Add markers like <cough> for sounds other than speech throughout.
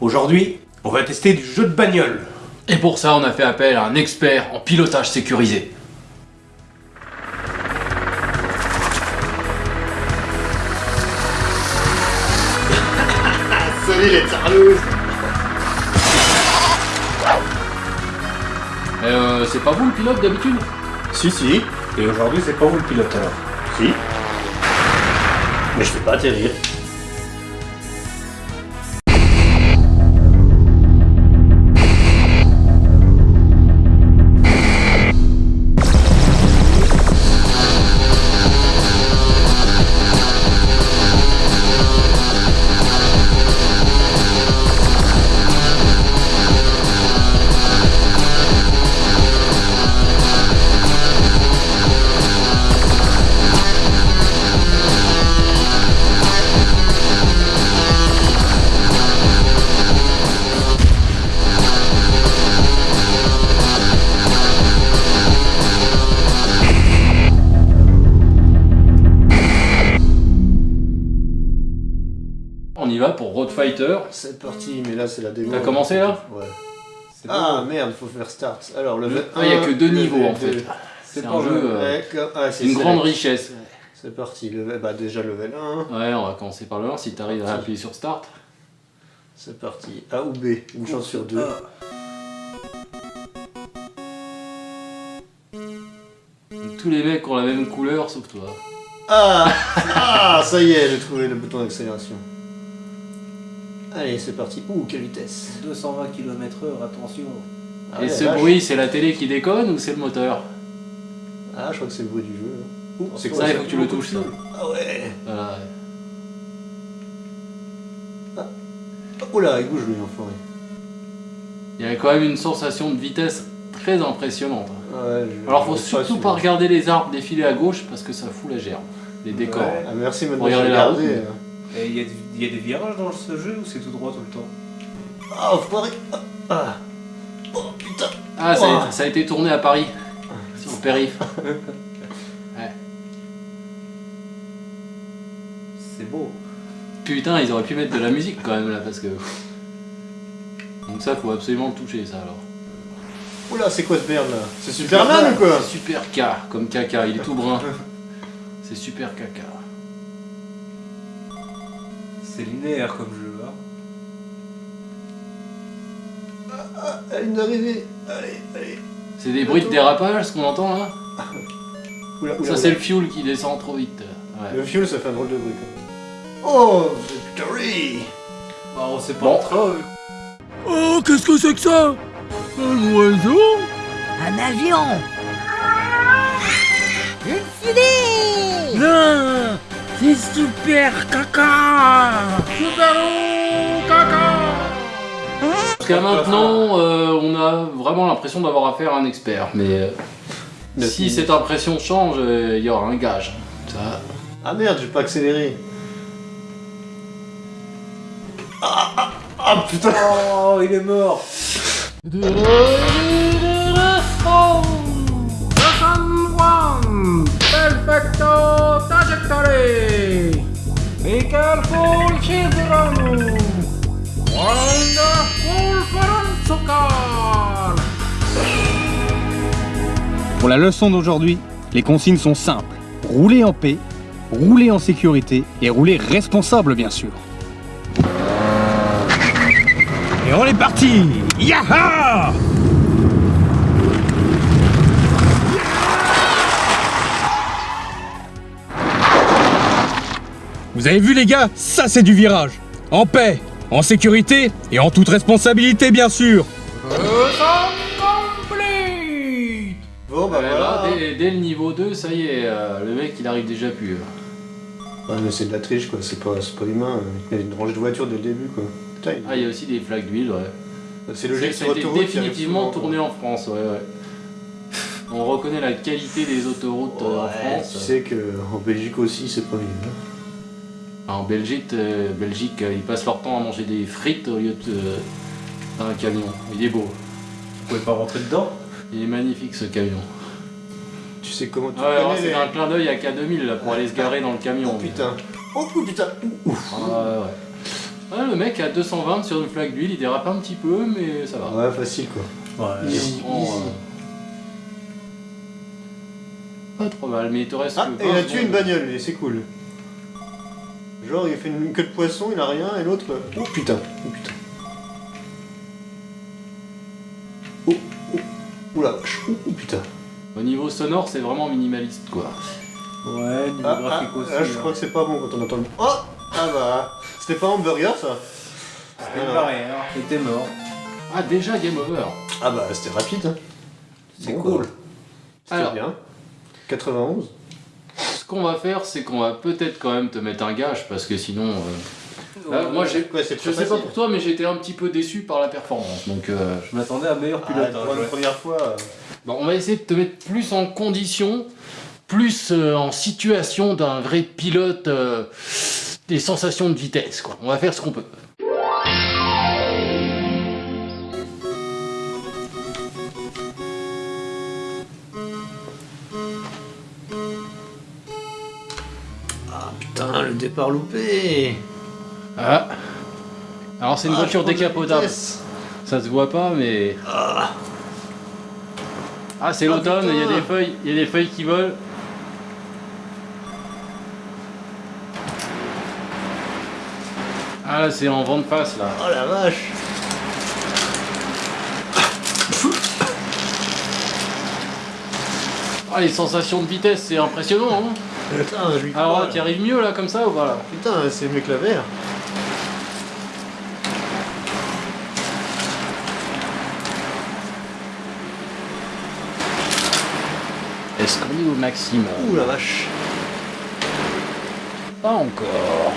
Aujourd'hui, on va tester du jeu de bagnole. Et pour ça, on a fait appel à un expert en pilotage sécurisé. <laughs> Salut les tarlouse Euh, c'est pas vous le pilote d'habitude? Si, si. Et aujourd'hui, c'est pas vous le pilote alors. Si. Mais je peux pas atterrir. Y va pour Road Fighter. C'est parti, mais là c'est la démo. T'as commencé, là Ouais. Ah merde, faut faire start. Alors level Ah, il y a 1, que deux niveaux en 2. fait. C'est un jeu, euh, ah, une select. grande richesse. C'est parti, level... bah déjà level 1. Ouais, on va commencer par le 1 si t'arrives à appuyer sur Start. C'est parti. A ou B, une chance sur deux. Tous les mecs ont la même couleur sauf toi. Ah <laughs> Ah Ça y est, j'ai trouvé le bouton d'accélération. Allez, c'est parti. Ouh, quelle vitesse 220 km/h, attention. Ah Et ouais, ce vache. bruit, c'est la télé qui déconne ou c'est le moteur Ah, je crois que c'est le bruit du jeu. Ouh, c'est Ça, il ça faut que tu le touches ça. Ah ouais Voilà. Oh là, il bouge lui, l'enfoiré. Il y a quand même une sensation de vitesse très impressionnante. Ah ouais, je- Alors faut surtout si- pas regarder les arbres défiler à gauche parce que ça fout la gerbe. Les décors. Ouais. Ah, merci, maintenant Regardez la route. euh. Et il y, a du- il y a des virages dans ce jeu ou c'est tout droit tout le temps Ah, enfoiré Ah, Ah Oh putain Ah, ça a, Oh. été, ça a été tourné à Paris. Sur le périph. <laughs> C'est beau. Putain, ils auraient pu mettre de la musique quand même là parce que. Donc ça, faut absolument le toucher ça alors. Oula, c'est quoi ce merde là? C'est Superman ou quoi? C'est super K, comme caca, il est tout brun. <laughs> C'est super caca. C'est linéaire comme jeu. Hein. Elle vient d'arriver Allez, allez C'est des bruits de dérapage ce qu'on entend là <laughs> Oula, oula, Ça c'est le fuel qui descend trop vite. Ouais. Le fuel, ça fait un drôle de bruit quand même. Oh, victory Bah, on sait pas Bon. Oh, qu'est-ce que c'est que ça? Un oiseau? Un avion Une fusée Non C'est super caca Super caca Jusqu'à maintenant, euh, on a vraiment l'impression d'avoir affaire à un expert, mais euh, si cette impression change, euh, il y aura un gage. Ça, Ah merde, j'ai pas accéléré Ah, ah, ah putain Oh, il est mort. Perfecto trajectory! Careful children! Wonderful! Pour la leçon d'aujourd'hui, les consignes sont simples. Rouler en paix, rouler en sécurité et rouler responsable bien sûr. Et on est parti Yaha Vous avez vu les gars, ça c'est du virage. En paix, en sécurité et en toute responsabilité bien sûr. Bon bah Eh voilà ben, dès, dès le niveau 2, ça y est, euh, le mec il arrive déjà plus. euh. Ouais mais c'est de la triche quoi, c'est pas, c'est pas humain, il y a une rangée de voitures dès le début quoi. Putain, il- Ah, il y a aussi des flaques d'huile, ouais. c'est logique Ça sur a été autoroute. définitivement tourné en France, ouais, ouais. On reconnaît la qualité des autoroutes euh, en Ouais, France. tu sais que en Belgique aussi c'est pas mieux. En Belgique, euh, Belgique, euh, ils passent leur temps à manger des frites au lieu de euh, d'un camion. Il est beau. Vous pouvez pas rentrer dedans? Il est magnifique ce camion. Tu sais comment tu Ouais, c'est les... un clin d'œil à K2000 là, pour aller se garer dans le camion. Oh putain Oh putain Ouh, ouf. Ah, ouais, ouais. Ouais, le mec à 220 sur une flaque d'huile, il dérape un petit peu, mais ça va. Ouais, facile quoi. Ouais. Il Easy, euh, Pas trop mal, mais il te reste Ah, que et il a 20 tué une bagnole, et c'est cool. Genre, il fait une queue de poisson, il a rien, et l'autre. Oh putain, oh putain. Oh, oh, oh la vache, oh, oh, putain. Au niveau sonore, c'est vraiment minimaliste quoi. Ouais, niveau Ah, ah, graphique aussi. là, je crois que c'est pas bon quand on entend le. Oh Ah bah, c'était pas hamburger ça C'était une barrière, était mort. Ah, déjà game over. Ah bah, c'était rapide. hein. C'est Bon, cool. bah, C'était Alors. bien. 91 Ce qu'on va faire, c'est qu'on va peut-être quand même te mettre un gage parce que sinon. euh, là, moi, j'ai. Je sais pas pour toi, mais j'ai été un petit peu déçu par la performance. Donc, euh, Je m'attendais à meilleur Ah, pilote. pour la première fois. euh, bon, on va essayer de te mettre plus en condition, plus euh, en situation d'un vrai pilote, euh, des sensations de vitesse. Quoi. On va faire ce qu'on peut. Putain, le départ loupé Ah. Alors, c'est une Ah, voiture décapotable. Ça se voit pas, mais. Ah, c'est Ah, l'automne, il y a des feuilles, il y a des feuilles qui volent. Ah là, c'est en vent de face là. Oh la vache Ah, les sensations de vitesse, c'est impressionnant. Hein Putain, je lui crois, Alors, là. tu arrives mieux là comme ça ou pas là Putain, c'est mieux que la VR. Est-ce qu'on est au maximum Ouh la vache Pas encore.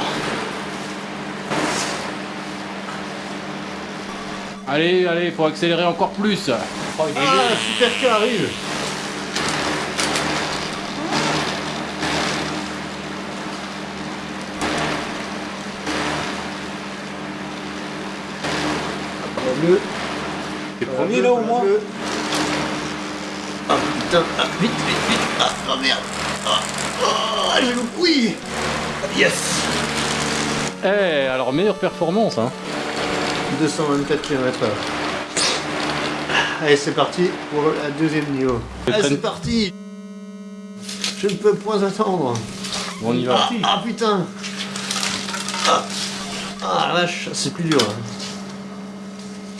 Allez, allez, faut accélérer encore plus. Ah, super car arrive Bleu. T'es premier là au moins Ah putain, ah, vite, vite, vite Ah, oh merde Ah, ah, j'ai le oui Yes Eh, alors meilleure performance, hein. 224 km/h. Allez, c'est parti pour la deuxième niveau. Le Allez, train- c'est parti Je ne peux point attendre. On y va. Ah, ah, putain ah. ah la vache, c'est plus dur. hein.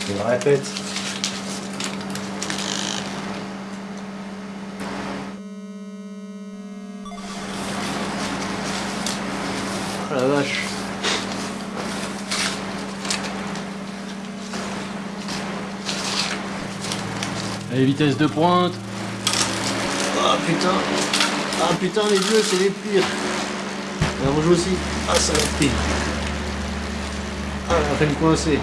Je le répète. Ah la vache. Allez, vitesse de pointe. Ah putain Ah putain, les bleus, c'est les pires. Et rouge aussi. Ah, ça va être pire. Ah, elle a fait me coincer.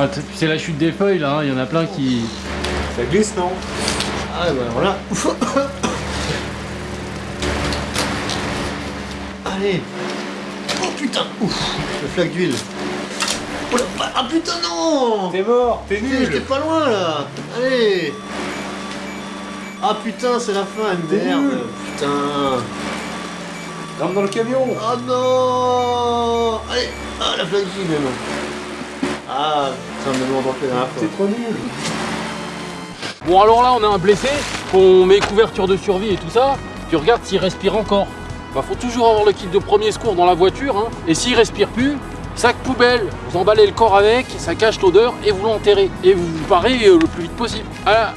Ah, c'est la chute des feuilles là, hein. il y en a plein qui. Ça glisse, non? Ah, bah voilà. <coughs> Allez. Oh putain. Ouf. Le flaque d'huile. Oh là, ah putain, non T'es mort, t'es Putain, J'étais nul pas loin là Allez Ah putain, c'est la fin, T'es merde nul. Putain Rentre dans le camion Oh non Allez Ah, la flaque d'huile même Ah, putain, me demande la dernière fois. T'es trop nul Bon, alors là, on a un blessé, on met couverture de survie et tout ça. Tu regardes s'il respire encore. Bah, faut toujours avoir le kit de premier secours dans la voiture. hein. Et s'il respire plus, sac poubelle, vous emballez le corps avec, ça cache l'odeur et vous l'enterrez. Et vous vous parez euh, le plus vite possible. La-